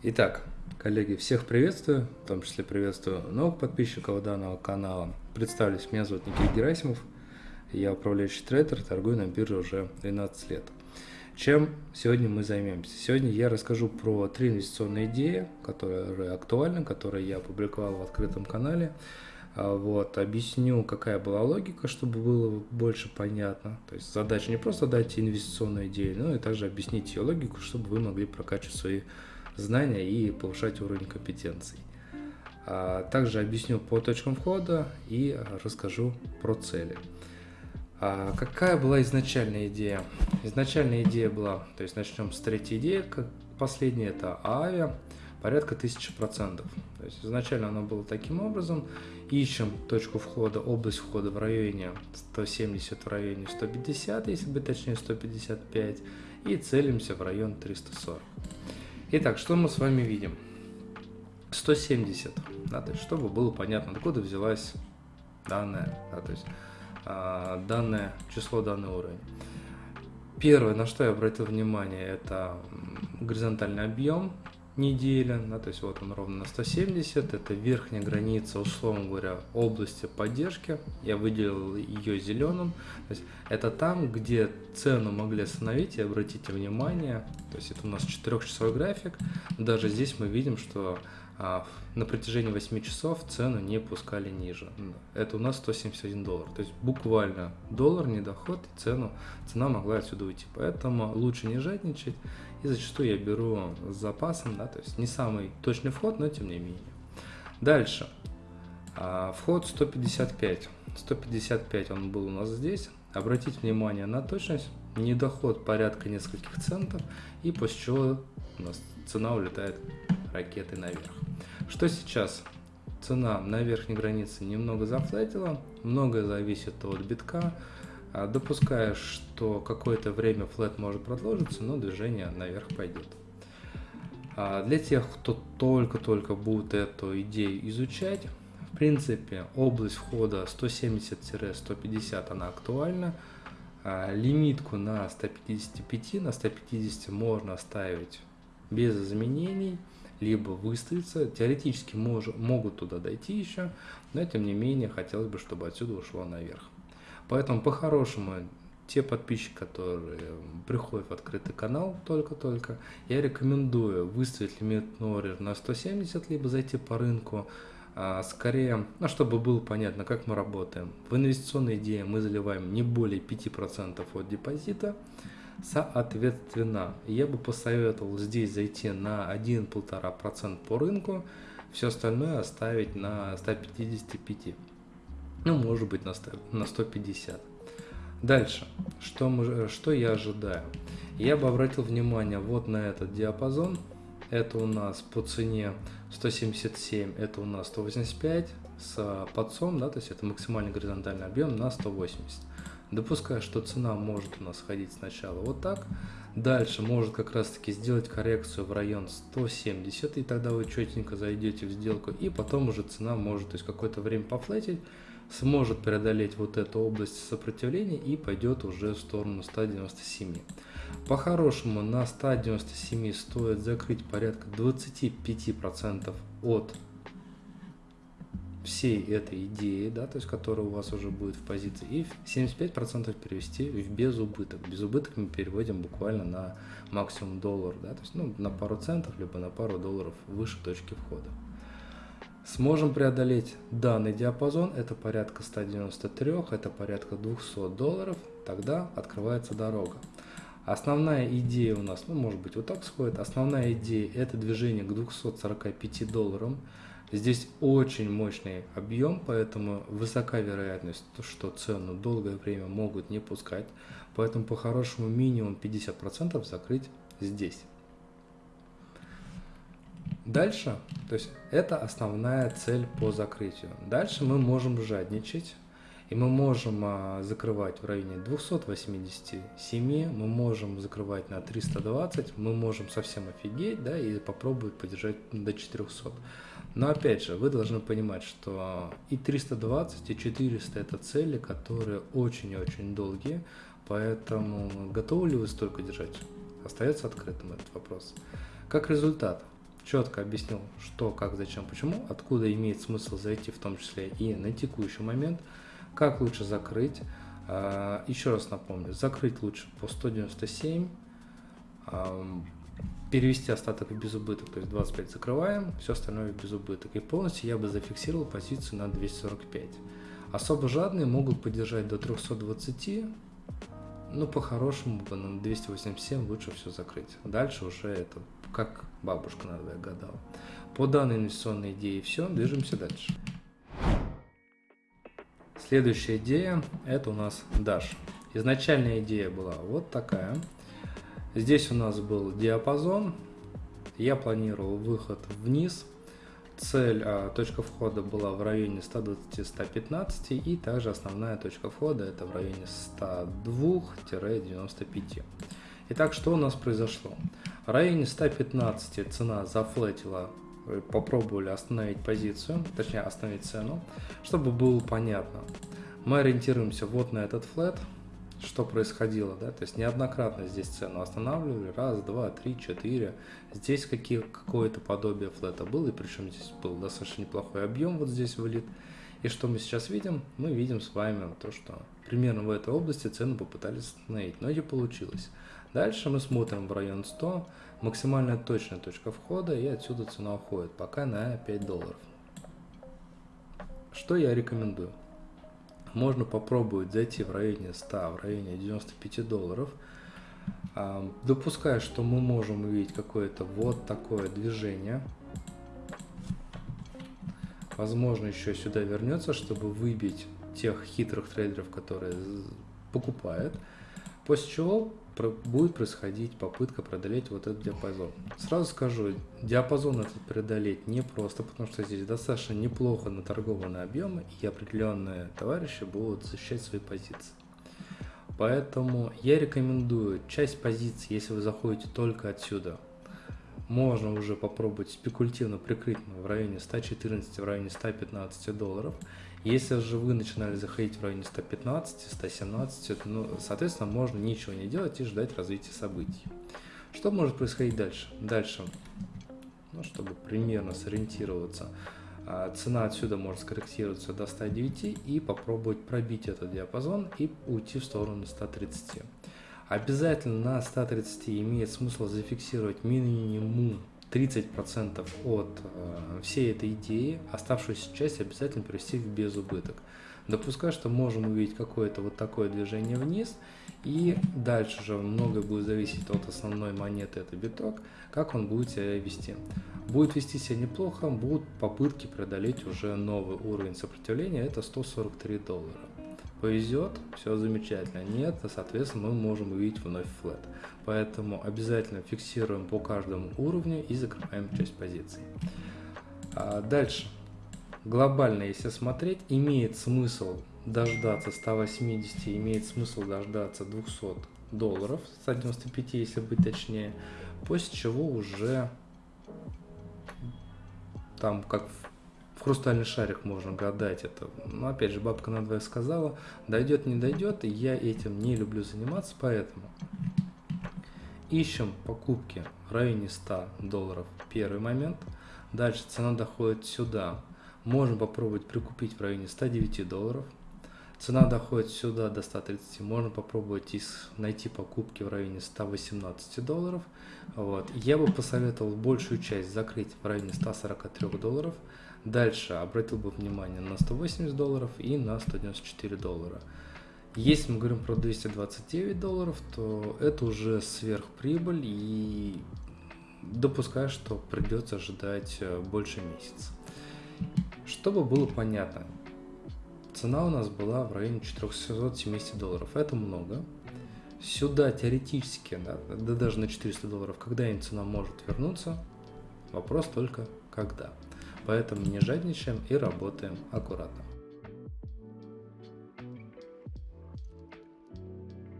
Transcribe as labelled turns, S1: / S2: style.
S1: Итак, коллеги, всех приветствую, в том числе приветствую новых подписчиков данного канала. Представлюсь, меня зовут Никита Герасимов, я управляющий трейдер, торгую на бирже уже 12 лет. Чем сегодня мы займемся? Сегодня я расскажу про три инвестиционные идеи, которые актуальны, которые я опубликовал в открытом канале. А, вот, объясню, какая была логика, чтобы было больше понятно. То есть задача не просто дать инвестиционную идею, но и также объяснить ее логику, чтобы вы могли прокачивать свои знания и повышать уровень компетенций. А также объясню по точкам входа и расскажу про цели. А какая была изначальная идея? Изначальная идея была, то есть начнем с третьей идеи, как последняя это авиа, порядка 1000%. То есть изначально оно было таким образом, ищем точку входа, область входа в районе 170, в районе 150, если быть точнее 155, и целимся в район 340. Итак, что мы с вами видим? 170, да, то есть, чтобы было понятно, откуда взялась данная, да, то есть а, данное число, данный уровень. Первое, на что я обратил внимание, это горизонтальный объем неделя, да, то есть вот он ровно на 170, это верхняя граница, условно говоря, области поддержки, я выделил ее зеленым, то есть это там, где цену могли остановить, и обратите внимание, то есть это у нас 4-часовой график, даже здесь мы видим, что на протяжении 8 часов цену не пускали ниже. Это у нас 171 доллар. То есть буквально доллар не доход, и цену, цена могла отсюда уйти. Поэтому лучше не жадничать. И зачастую я беру с запасом, да, то есть не самый точный вход, но тем не менее. Дальше. А, вход 155. 155 он был у нас здесь. Обратите внимание на точность. Недоход порядка нескольких центов. И после чего у нас цена улетает ракеты наверх. Что сейчас? Цена на верхней границе немного зафлетила, многое зависит от битка. А, допуская, что какое-то время флет может продолжиться, но движение наверх пойдет. А, для тех, кто только-только будет эту идею изучать, в принципе, область входа 170-150 она актуальна. А, лимитку на 155, на 150 можно ставить без изменений либо выставиться. Теоретически мож, могут туда дойти еще, но тем не менее хотелось бы, чтобы отсюда ушло наверх. Поэтому по-хорошему те подписчики, которые приходят в открытый канал только-только, я рекомендую выставить лимит Норрер на 170, либо зайти по рынку, а, скорее, ну, чтобы было понятно, как мы работаем. В инвестиционные идеи мы заливаем не более 5% от депозита, Соответственно, я бы посоветовал здесь зайти на 1-1,5% по рынку, все остальное оставить на 155. Ну, может быть, на, 100, на 150. Дальше, что, мы, что я ожидаю? Я бы обратил внимание вот на этот диапазон. Это у нас по цене 177, это у нас 185 с подсом, да, то есть это максимальный горизонтальный объем на 180 допуская, что цена может у нас ходить сначала вот так, дальше может как раз таки сделать коррекцию в район 170, и тогда вы четенько зайдете в сделку, и потом уже цена может, то есть какое-то время пофлетить, сможет преодолеть вот эту область сопротивления и пойдет уже в сторону 197. По-хорошему на 197 стоит закрыть порядка 25% от всей этой идеи, да, то есть которая у вас уже будет в позиции, и 75% перевести в безубыток. Безубыток мы переводим буквально на максимум доллар, да, то есть ну, на пару центов, либо на пару долларов выше точки входа. Сможем преодолеть данный диапазон, это порядка 193, это порядка 200 долларов, тогда открывается дорога. Основная идея у нас, ну может быть вот так сходит, основная идея это движение к 245 долларам. Здесь очень мощный объем, поэтому высока вероятность, что цену долгое время могут не пускать. Поэтому по-хорошему минимум 50% закрыть здесь. Дальше, то есть это основная цель по закрытию. Дальше мы можем жадничать. И мы можем а, закрывать в районе 287, мы можем закрывать на 320, мы можем совсем офигеть, да, и попробовать поддержать до 400. Но опять же, вы должны понимать, что и 320, и 400 это цели, которые очень-очень долгие, поэтому готовы ли вы столько держать? Остается открытым этот вопрос. Как результат, четко объяснил, что, как, зачем, почему, откуда имеет смысл зайти, в том числе и на текущий момент, как лучше закрыть. А, еще раз напомню, закрыть лучше по 197, перевести остаток в безубыток, то есть 25 закрываем, все остальное в безубыток. И полностью я бы зафиксировал позицию на 245. Особо жадные могут поддержать до 320, ну, по-хорошему бы на 287 лучше все закрыть. Дальше уже это как бабушка надо гадала. По данной инвестиционной идее все, движемся дальше. Следующая идея это у нас Dash. Изначальная идея была вот такая. Здесь у нас был диапазон. Я планировал выход вниз. Цель, а, точка входа была в районе 120-115 и также основная точка входа это в районе 102-95. Итак, что у нас произошло? В районе 115 цена зафлетила, попробовали остановить позицию, точнее остановить цену, чтобы было понятно. Мы ориентируемся вот на этот флет, что происходило, да, то есть неоднократно здесь цену останавливали, раз, два, три, четыре, здесь какие, какое-то подобие флета было, и причем здесь был достаточно неплохой объем вот здесь вылит, и что мы сейчас видим? Мы видим с вами то, что примерно в этой области цену попытались остановить, но не получилось. Дальше мы смотрим в район 100, максимальная точная точка входа, и отсюда цена уходит, пока на 5 долларов. Что я рекомендую? Можно попробовать зайти в районе 100, в районе 95 долларов, допуская, что мы можем увидеть какое-то вот такое движение. Возможно, еще сюда вернется, чтобы выбить тех хитрых трейдеров, которые покупают. После чего будет происходить попытка преодолеть вот этот диапазон. Сразу скажу, диапазон этот преодолеть непросто, потому что здесь достаточно неплохо наторгованы объемы, и определенные товарищи будут защищать свои позиции. Поэтому я рекомендую часть позиций, если вы заходите только отсюда, можно уже попробовать спекулятивно прикрыть в районе 114, в районе 115 долларов. Если же вы начинали заходить в районе 115, 117, ну, соответственно, можно ничего не делать и ждать развития событий. Что может происходить дальше? Дальше, ну, чтобы примерно сориентироваться, а, цена отсюда может скорректироваться до 109 и попробовать пробить этот диапазон и уйти в сторону 130. Обязательно на 130 имеет смысл зафиксировать минимум 30% от э, всей этой идеи, оставшуюся часть обязательно привести в безубыток. Допускаю, что можем увидеть какое-то вот такое движение вниз, и дальше же многое будет зависеть от основной монеты, это биток, как он будет себя вести. Будет вести себя неплохо, будут попытки преодолеть уже новый уровень сопротивления, это 143 доллара. Повезет, все замечательно. Нет, соответственно, мы можем увидеть вновь флет. Поэтому обязательно фиксируем по каждому уровню и закрываем часть позиций. А дальше. Глобально, если смотреть, имеет смысл дождаться 180, имеет смысл дождаться 200 долларов, 195, если быть точнее, после чего уже там как в хрустальный шарик можно гадать это. Но опять же, бабка надвое сказала, дойдет, не дойдет, и я этим не люблю заниматься, поэтому ищем покупки в районе 100 долларов первый момент. Дальше цена доходит сюда. Можем попробовать прикупить в районе 109 долларов. Цена доходит сюда до 130. Можно попробовать найти покупки в районе 118 долларов. Вот. Я бы посоветовал большую часть закрыть в районе 143 долларов. Дальше обратил бы внимание на 180 долларов и на 194 доллара. Если мы говорим про 229 долларов, то это уже сверхприбыль и допускаю, что придется ожидать э, больше месяца. Чтобы было понятно, цена у нас была в районе 470 долларов, это много. Сюда теоретически, да, да даже на 400 долларов, когда-нибудь цена может вернуться, вопрос только когда. Поэтому не жадничаем и работаем аккуратно.